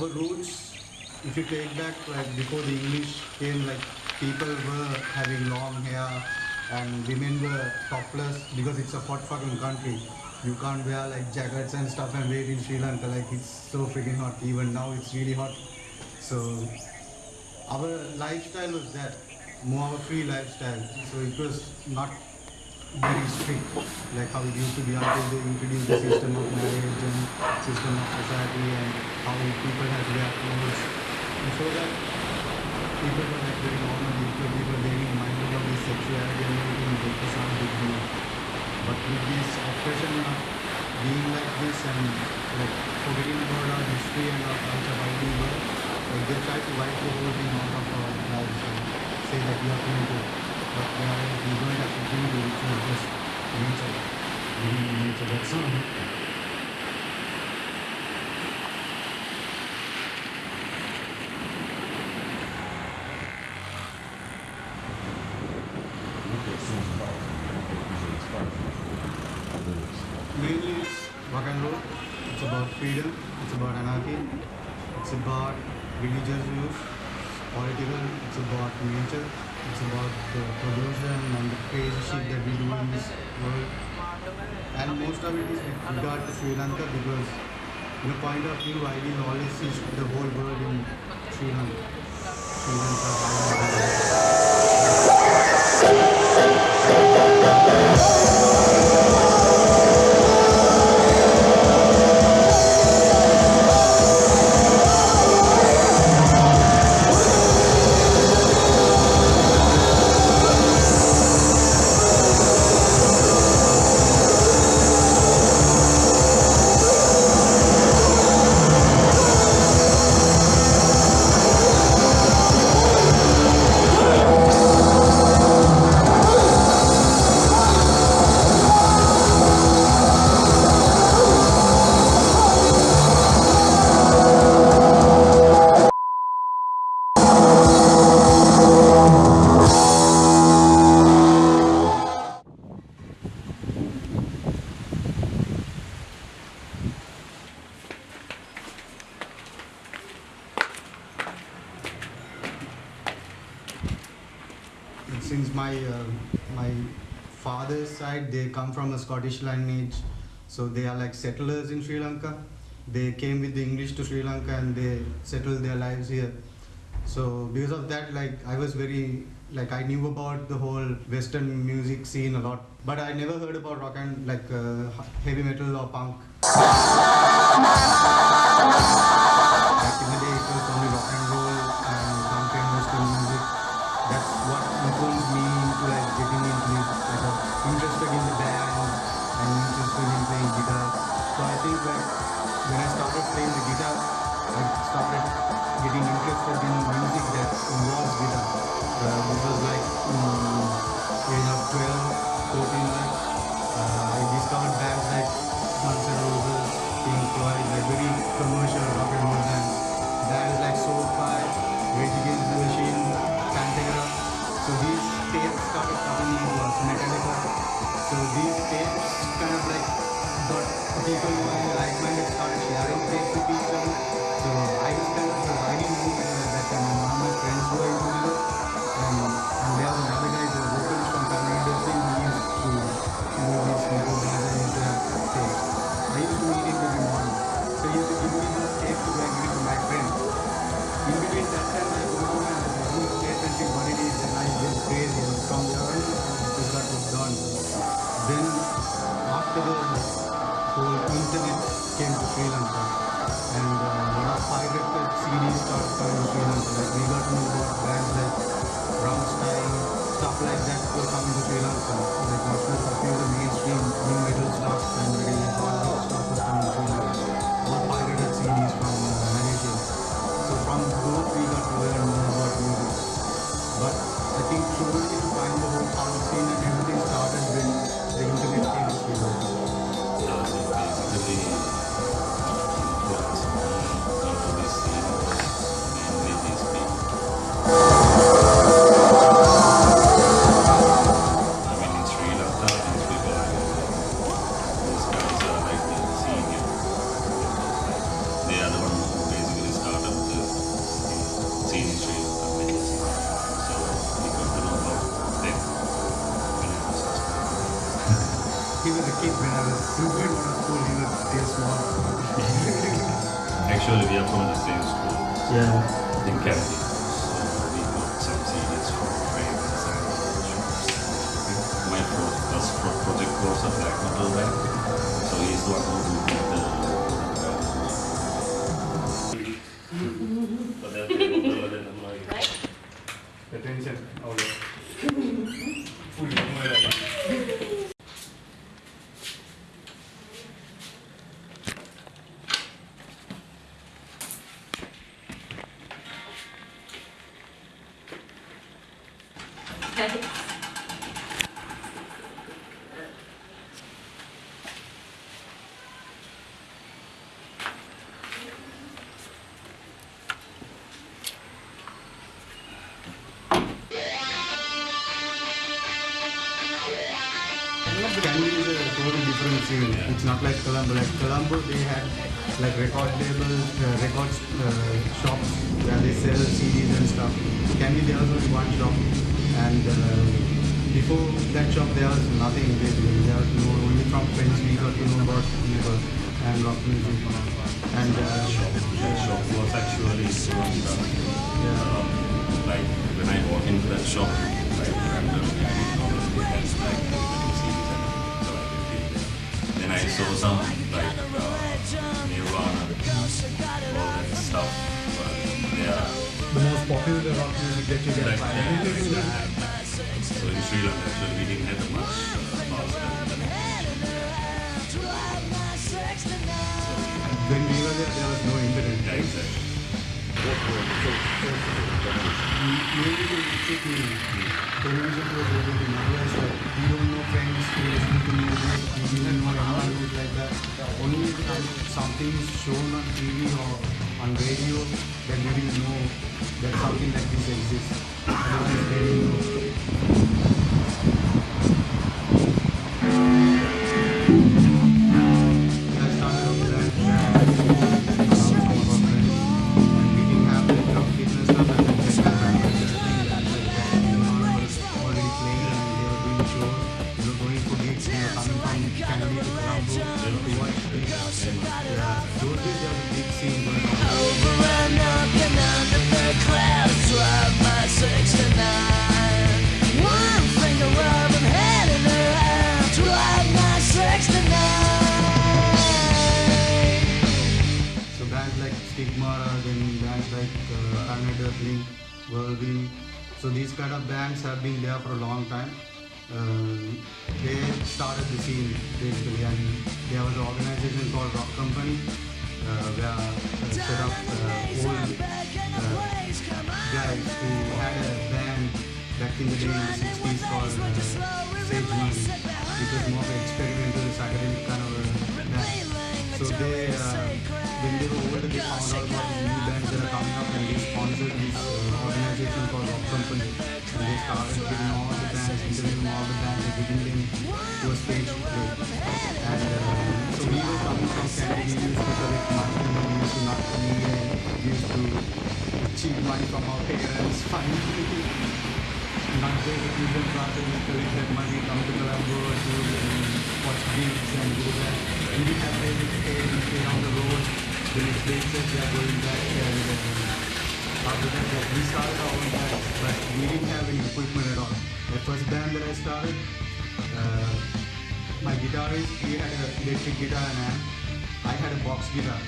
our roots, if you take back like before the English came, like people were having long hair and women were topless because it's a hot fucking country. You can't wear like jackets and stuff and wait in Sri Lanka like it's so freaking hot. Even now it's really hot. So our lifestyle was that more of a free lifestyle. So it was not very strict like how it used to be until they introduced the system of marriage and system of society and how people to wear clothes. Before that, people were like very normal, people, people were very mindful of their sexuality and everything, it not a big deal. But with this oppression of being like this and like forgetting about our history and our culture, how we were, like they try to wipe the whole thing out of our lives and say that we are primitive. But we, don't have to primitive, it's not just nature. Living in nature, that's all. About it's about anarchy, it's about religious views, political, it's about nature, it's about the pollution and the crazy shit that we do in this world. And most of it is with regard to Sri Lanka because in a point of view I will always see the whole world in Sri Lanka. Sri Lanka, so they are like settlers in Sri Lanka. They came with the English to Sri Lanka and they settled their lives here. So because of that, like I was very like I knew about the whole Western music scene a lot, but I never heard about rock and like uh, heavy metal or punk. In playing guitar. So I think like when I started playing the guitar, I started getting interested in music that involves guitar. Uh, this was like mm, age of 12, 14 like. Uh, I discovered bands like Guns N' Roses, Pink Floyd, like very commercial rock and roll bands. Bands like Soulfly, Rage Against the Machine, Pantera. So these tapes started coming in Metallica. So these tapes kind of like got people who are like-minded started sharing tapes with other. So I was Colombo. Like Colombo, they had like record labels, uh, record uh, shops where they sell CDs and stuff. Kandy, there was only one shop, and uh, before that shop, there was nothing basically. There was no only from friends we got to know about Liver and rock music. And uh, that shop was actually stuff. yeah, like when I walk into that shop, Sri Lanka actually we didn't have much uh, bars and when we were there, there was no internet. yeah, exactly. Maybe it took me television was everything. Otherwise, like, we don't know friends who listen to music. We didn't know anyone who's like that. Only time something is shown on TV or on radio, then we will know that something like this exists. Stigmata, then bands like uh, Planet Earthling, Whirlwind. So these kind of bands have been there for a long time. Uh, they started the scene basically, and there was an organization called Rock Company where uh, set up uh, old uh, guys who had a band back in the day in the 60s called Sage Money. It was more of an experimental, academic kind of a band. So they, when they were older, they found out about these new bands that are coming up and they sponsored this organization called Rock Company. And they started getting all the bands, interviewing all the bands and getting them to a stage play. And so we were coming from Canada, used to collect money, and we used to not need and used to cheat money from our parents, finally. Not pay the tuition classes, we collect that money, come to Colombo um, watch gigs and do that. We didn't have any pay, we stay on the road. The next day said we are going back and after that like, we started our own band, but we didn't have any equipment at all. The first band that I started, uh, my guitarist, he had an electric guitar and amp. I had a box guitar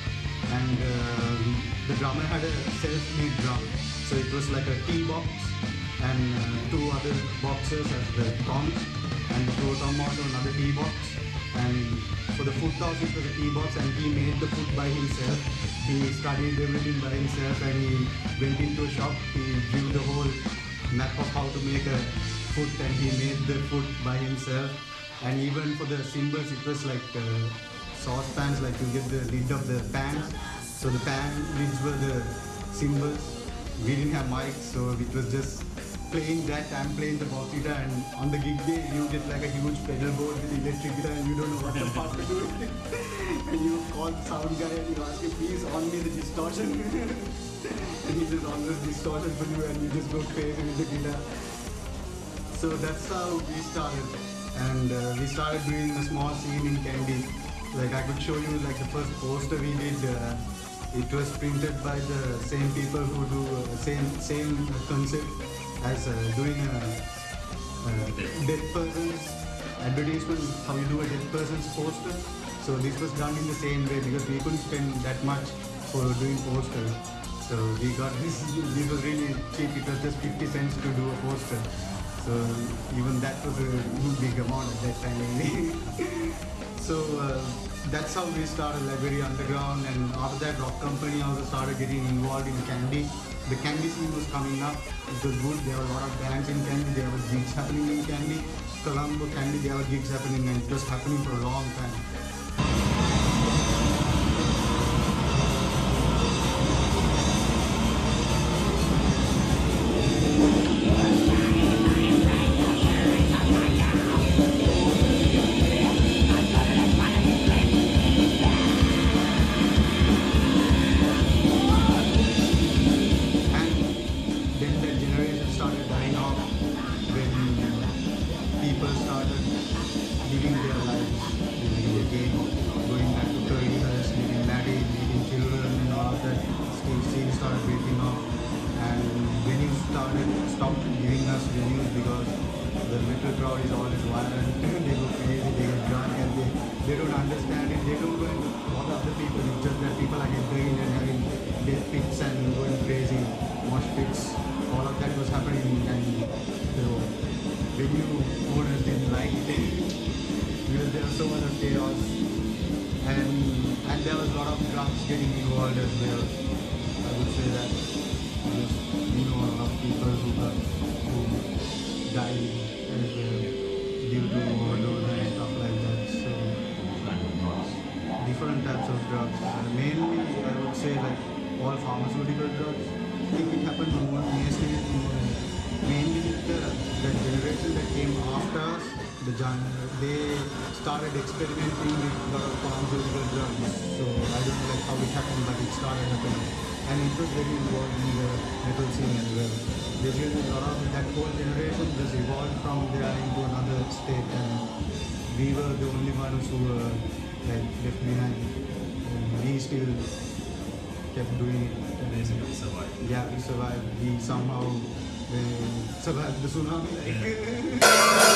and um the drummer had a self-made drum. So it was like a T-box and uh, two other boxes as the toms and the tom also another T-box and for the foot house it was a T-box and he made the foot by himself. He studied everything by himself and he went into a shop, he drew the whole map of how to make a foot and he made the foot by himself and even for the cymbals it was like uh, saucepans like you get the lid of the pans so the pan lids were the cymbals we didn't have mics so it was just playing that and playing the box guitar and on the gig day you get like a huge pedal board with electric guitar and you don't know what the fuck to do and you call the sound guy and you ask him please on me the distortion. And he just on the distortion for you and you just go crazy with the guitar. So that's how we started. And uh, we started doing a small scene in Kandy. Like I could show you like the first poster we did. Uh, it was printed by the same people who do uh, same same concept as uh, doing a, dead person's advertisement. How you do a dead person's poster. So this was done in the same way because we couldn't spend that much for doing poster. So we got this. This was really cheap. It was just 50 cents to do a poster. So even that was a big amount at that time. so uh, that's how we started, like underground. And after that, Rock Company also started getting involved in Kandy. The Kandy scene was coming up. It was good. There were a lot of bands in Kandy. There were gigs happening in Kandy. Colombo, Kandy, there were gigs happening, and it was happening for a long time. Drugs. Mainly, I would say like all pharmaceutical drugs. I think it happened more mainly with the, the generation that came after us. The they started experimenting with of pharmaceutical drugs. So I don't know like how it happened, but it started happening, and it was very involved in the metal scene as well. Basically, a lot of that whole generation just evolved from there into another state, and we were the only ones who were like left behind. We still kept doing it. And Basically survive. yeah, we survived. He somehow uh, survived the tsunami. Like.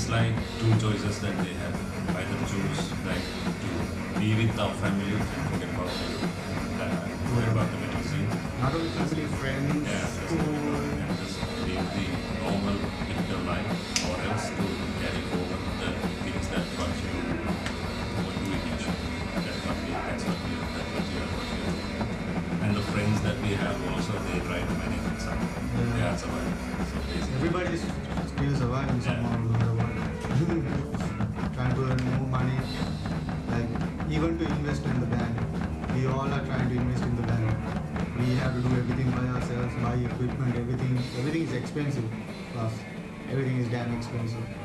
it's like two choices that they have. Either choose like to be with our family and forget about the, expensive.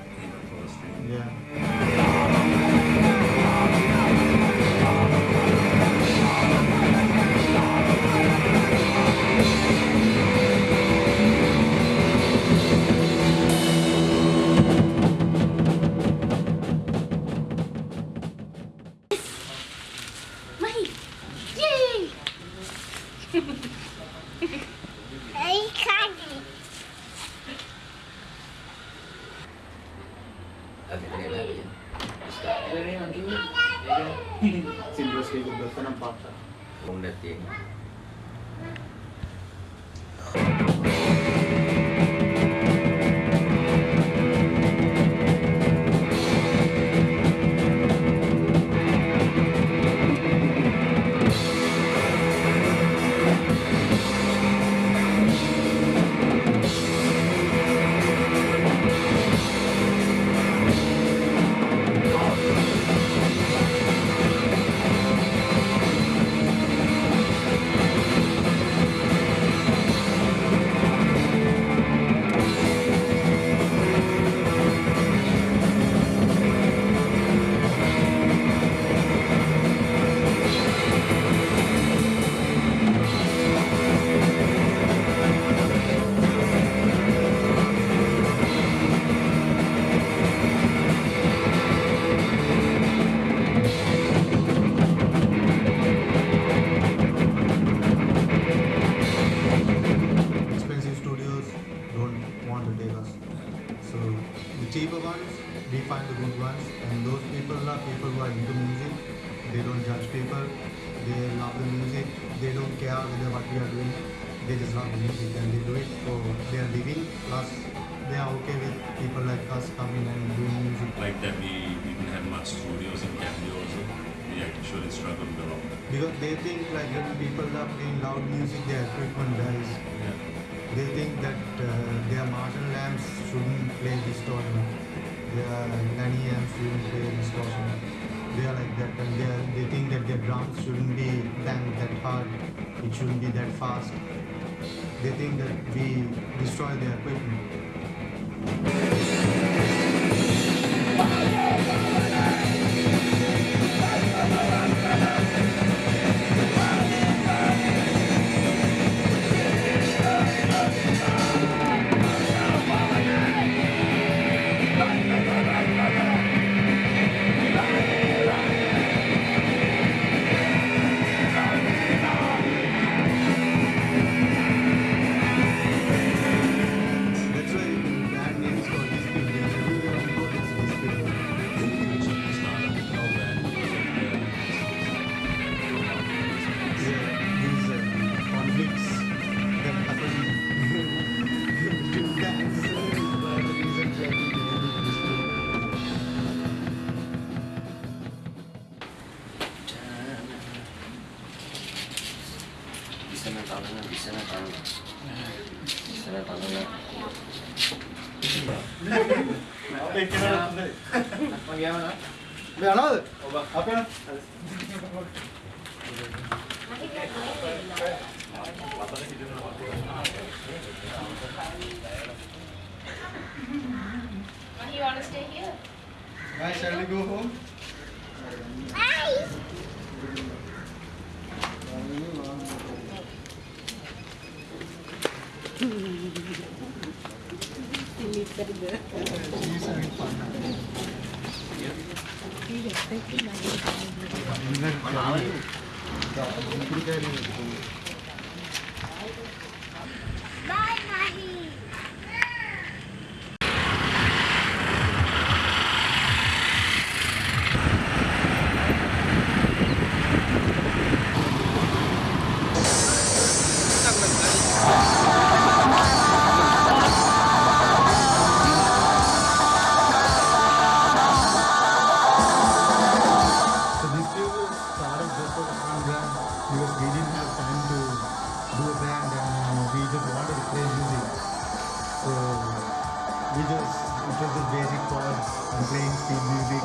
We just it was just basic chords and playing speed music.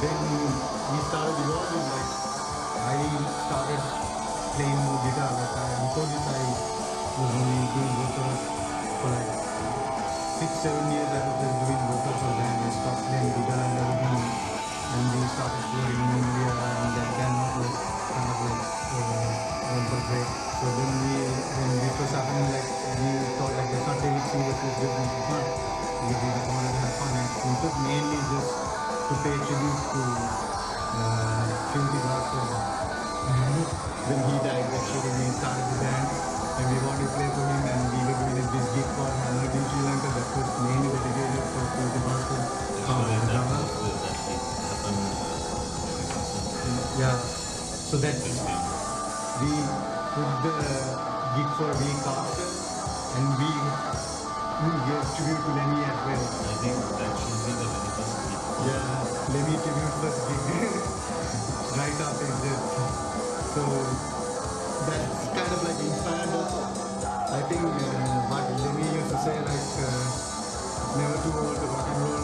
Then we started evolving like I started playing more guitar. Like I, before this, I was only doing vocals for like six, seven years. I was just doing vocals for them. I stopped playing guitar and everything, and we started touring in India, and then it was kind of like uh, for break. So then we, when this was happening, like we thought like let's not take it serious, let's just make it fun. Mainly just to pay tribute to uh, Bhaskar. then he died actually we started the band and we wanted to play for him and we were doing this gig for Hamlet in Sri Lanka that was mainly dedicated for happened uh, Yeah. So that we put the gig for a week after and we gave tribute to Lemmy as well. I think that should be the very first week. Yeah, Lemmy tribute first gig right after this. So that's kind of like inspired us. I think uh, what Lemmy used to say like uh, never too old to rock and roll.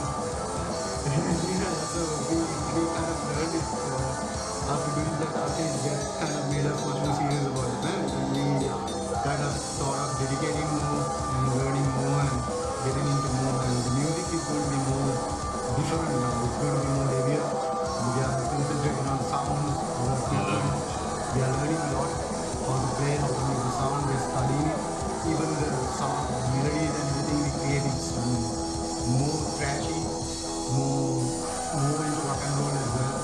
yeah, so we, we kind of learned it uh, after doing that after it just kind of made us much more serious about it. And we kind of thought of dedicating more and learning more getting into more and the music is going to be more different now. It's going to be more heavier. We are concentrating on sounds, our people. We are learning a lot how to play, how to make the sound, we're studying it. Even the sound, melodies and everything we create is more trashy, more more into rock and roll as well,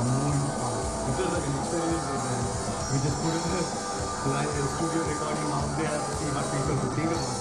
and more into pop. It was like an experiment with that. We just put a live a studio recording out there to see what people would think about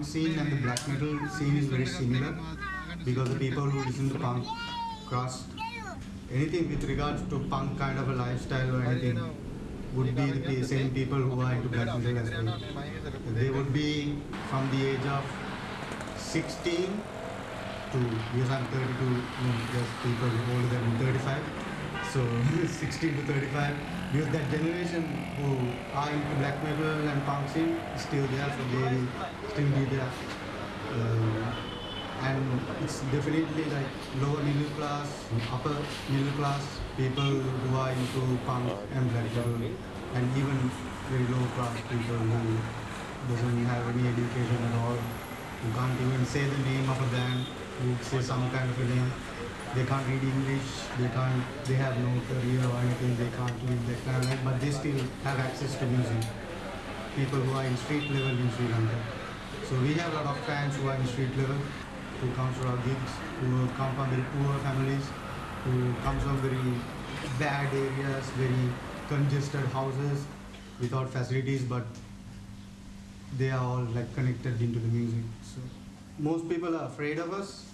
punk scene and the black metal scene is very similar because the people who listen to punk crust anything with regards to punk kind of a lifestyle or anything would be the same people who are into black metal as well. They would be from the age of 16 to yes I'm 32, no, there's people older than 35. So 16 to 35, because that generation who are into black metal and punk scene is still there, so they will still be there. Uh, and it's definitely like lower middle class, upper middle class people who are into punk and black metal, and even very low class people who doesn't have any education at all, who can't even say the name of a band, who say some kind of a name. They can't read English, they can't, they have no career or anything, they can't live kind of but they still have access to music. People who are in street level in Sri Lanka. So we have a lot of fans who are in street level, who comes to our gigs, who come from very poor families, who comes from very bad areas, very congested houses without facilities, but they are all like connected into the music. So most people are afraid of us.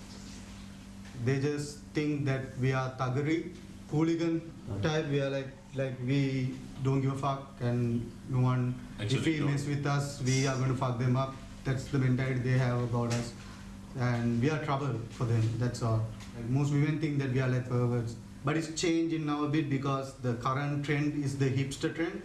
They just think that we are thuggery, hooligan type. We are like like we don't give a fuck, and no one. if Actually, we no. mess with us, we are going to fuck them up. That's the mentality they have about us, and we are trouble for them. That's all. Like most women think that we are like perverts, but it's changing now a bit because the current trend is the hipster trend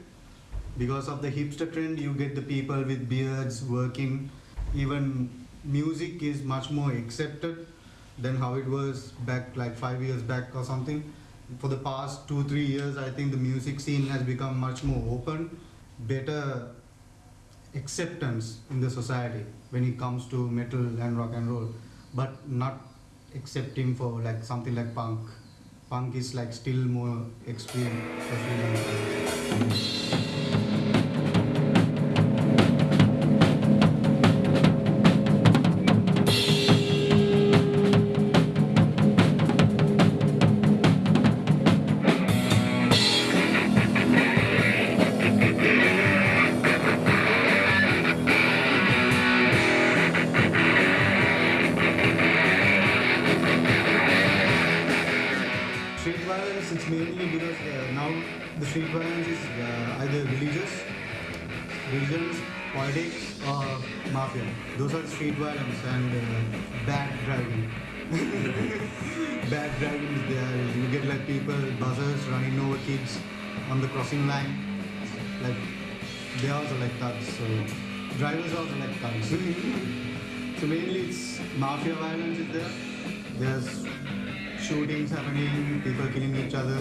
because of the hipster trend you get the people with beards working even music is much more accepted than how it was back like five years back or something for the past two three years i think the music scene has become much more open better acceptance in the society when it comes to metal and rock and roll but not accepting for like something like punk. Punk is like still more extreme it's mainly because uh, now the street violence is uh, either religious, religions, politics, or mafia. Those are street violence and uh, bad driving. bad driving is there. You get like people, buzzers running over kids on the crossing line. Like they also like thugs. So drivers also like thugs. so mainly it's mafia violence is there. There's shootings happening, people killing each other,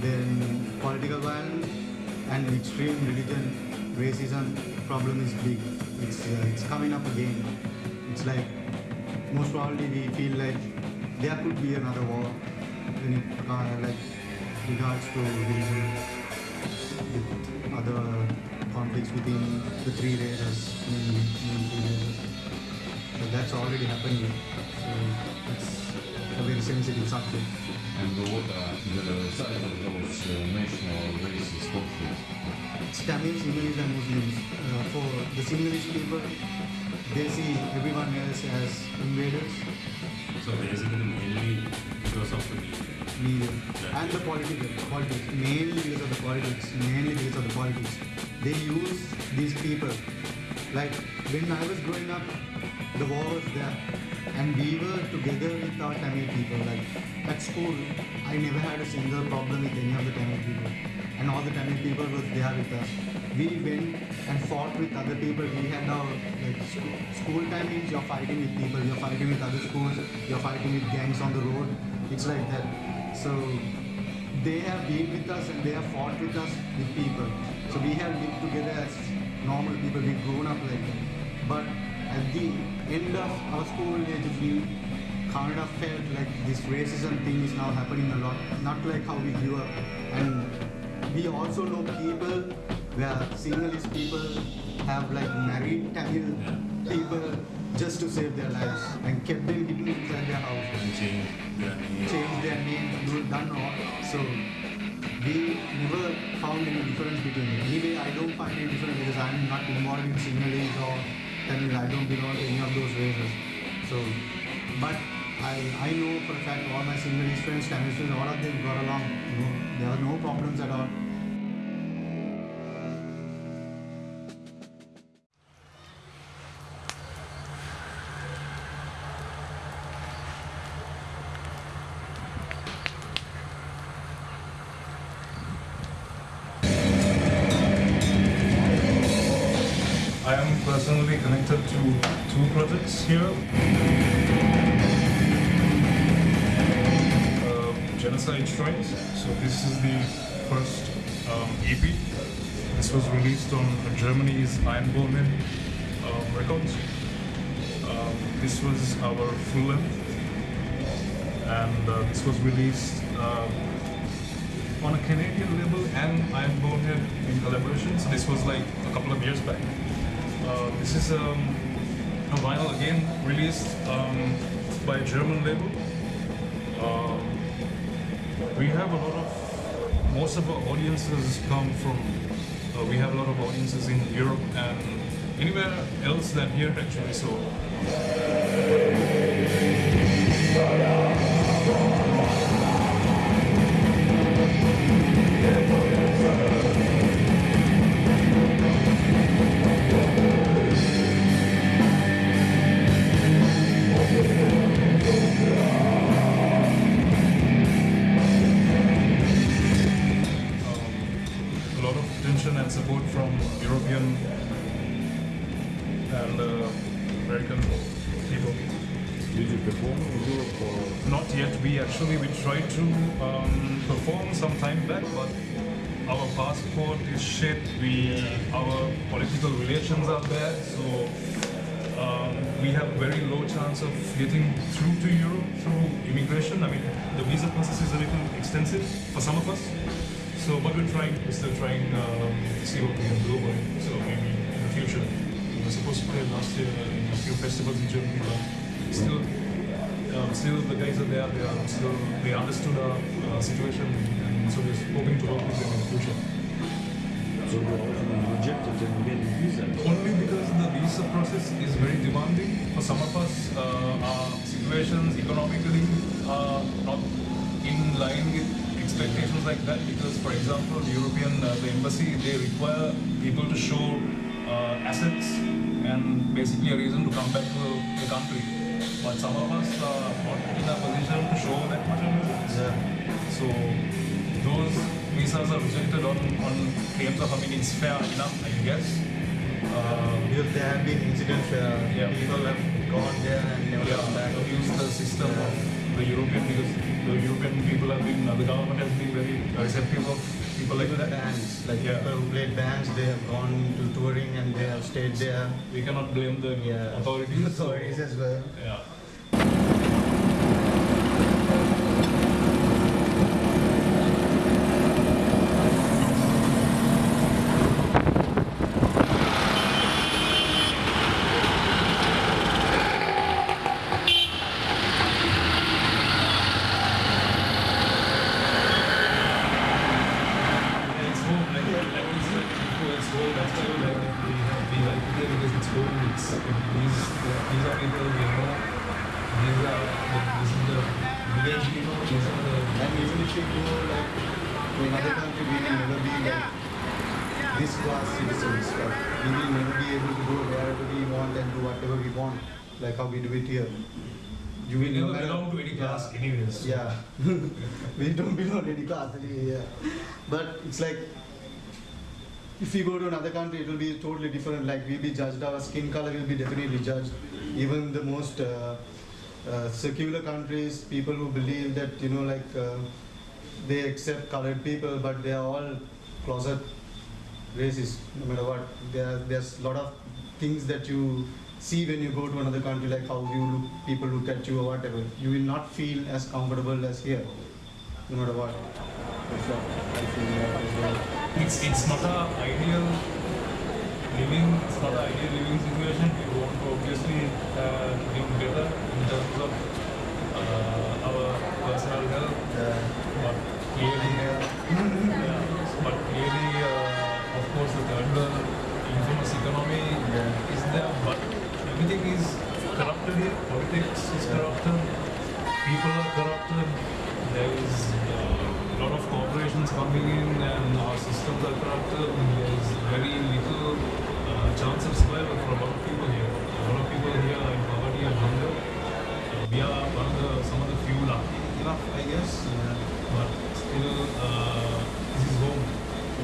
then political violence and extreme religion, racism problem is big. It's uh, it's coming up again. It's like most probably we feel like there could be another war when it uh, like regards to religion with other conflicts within the three races, races. So that's already happening. So sensitive subject. And what are the size of those uh, national races conflicts? It's Tamil, Sinhalese and Muslims. Uh, for the Sinhalese people, they see everyone else as invaders, So basically mainly because of the media. media, and the political, politics, mainly because of the politics, mainly because of the politics. They use these people. Like when I was growing up, the war was there, and we were together with our Tamil people. Like at school, I never had a single problem with any of the Tamil people, and all the Tamil people were there with us. We went and fought with other people. We had our like school, school time means you're fighting with people, you're fighting with other schools, you're fighting with gangs on the road. It's like that. So they have been with us and they have fought with us with people. So we have lived together as normal people. We've grown up like that. But at the end of our school age, we kind of felt like this racism thing is now happening a lot. Not like how we grew up. And we also know people where Sinhalese people have like married Tamil people just to save their lives and kept them hidden inside their house And change their name. change their name, do done all. So we never found any difference between them. Anyway, I don't find any difference because I'm not involved in Sinhalese or Tamil. I don't belong to any of those races. So, but I, I know for a fact all my Sinhalese friends, friends, all of them got along. There are no problems at all. Here. Um, Genocide Shrines. So this is the first um, EP. This was released on Germany's Iron Bonehead um, Records. Um, this was our full length, and uh, this was released uh, on a Canadian label and Iron Bonehead in collaboration. So this was like a couple of years back. Uh, this is um, a vinyl again released um, by a German label. Um, we have a lot of most of our audiences come from. Uh, we have a lot of audiences in Europe and anywhere else than here actually. So actually we tried to um, perform some time back, but our passport is shit. We our political relations are bad, so um, we have very low chance of getting through to Europe through immigration. I mean, the visa process is a little extensive for some of us. So, but we're trying, we're still trying um, to see what we can do it. So maybe in the future. We were supposed to play last year in a few festivals in Germany, but still, um, still the guys are there. They are still they understood our uh, situation, and so we're hoping to work with them in the future. So you rejected the Indian visa. Only because the visa process is very demanding. For some of us, uh, our situations economically are not in line with expectations like that. Because, for example, the European, uh, the embassy, they require people to show uh, assets and basically a reason to come back to the country. But some of us are not in a position to show that much of. So those visas are rejected on, on claims of, I mean, it's fair enough, I guess. Uh, Because there have been incidents where Yeah. people have gone there and never come back. yeah, abuse the system of the European because the European people have been, uh, the government has been very receptive of people like that. bands, like Yeah. people who played bands, they have gone to touring and they have stayed there. We cannot blame the Yeah. authorities. so- Authorities as well. Yeah, it's home, like, like we said before, it's home, that's why we like it. We, have, we like it here because it's home, it's, these, these are people we know, these are, this is the village people, these are the And even if you go like to another country, we will never be like this class citizens. Like, we will never be able to go wherever we want and do whatever we want, like how we do it here. You We will never no matter- belong to any class anyways. so- Yeah, we don't belong to any class. really, Yeah, but it's like if we go to another country, it will be totally different. Like we'll be judged, our skin color will be definitely judged. Even the most uh, uh, secular countries, people who believe that you know, like uh, they accept colored people, but they are all closet racist. No matter what, there there's a lot of things that you see when you go to another country, like how you look, people look at you or whatever. You will not feel as comfortable as here, no matter what. That's what I feel that as well. It's, it's not a ideal living, it's not an ideal living situation. We want to obviously uh, live better in terms of uh, our personal health, but clearly, yeah, but clearly, uh, of course, the third world infamous economy Yeah. is there, but everything is corrupted here. Politics is corrupted, people are corrupted. There is uh, a lot of corporations coming in, and our systems are corrupted. And there is very little uh, chance of survival for a lot of people here. A lot of people here are in poverty and hunger. Uh, we are one of the some of the few lucky enough, I guess. But still, uh, this is home.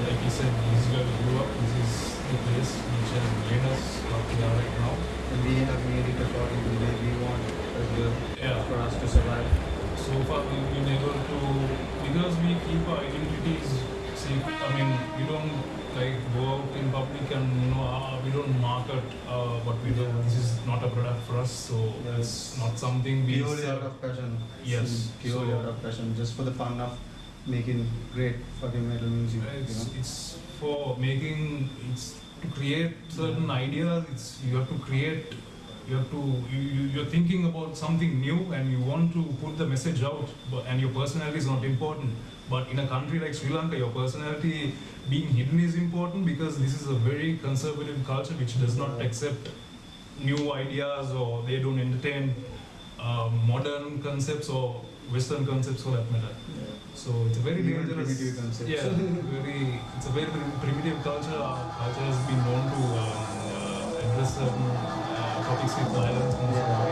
Like you said, this is where we grew up. This is the place which has made us what we are right now. and we have made it according to the way we want as well Yeah. for us to survive. So far, we've been able to because we keep our identities safe. I mean, we don't like go out in public and you know uh, we don't market uh, what we do. This is not a product for us, so Yeah. it's not something we Purely sell. out of passion. Yes. Purely So- out of passion, just for the fun of making great fucking metal music. It's, you know? it's for making it's to create certain ideas. It's you have to create. You have to you, you- you're thinking about something new and you want to put the message out. But and your personality is not important. But in a country like Sri Lanka, your personality being hidden is important because this is a very conservative culture which does not accept new ideas or they don't entertain uh, modern concepts or Western concepts for that matter. So it's a very Even dangerous. primitive concepts. Yeah, very. It's a very primitive culture. Our culture has been known to uh, uh, address certain uh, topics with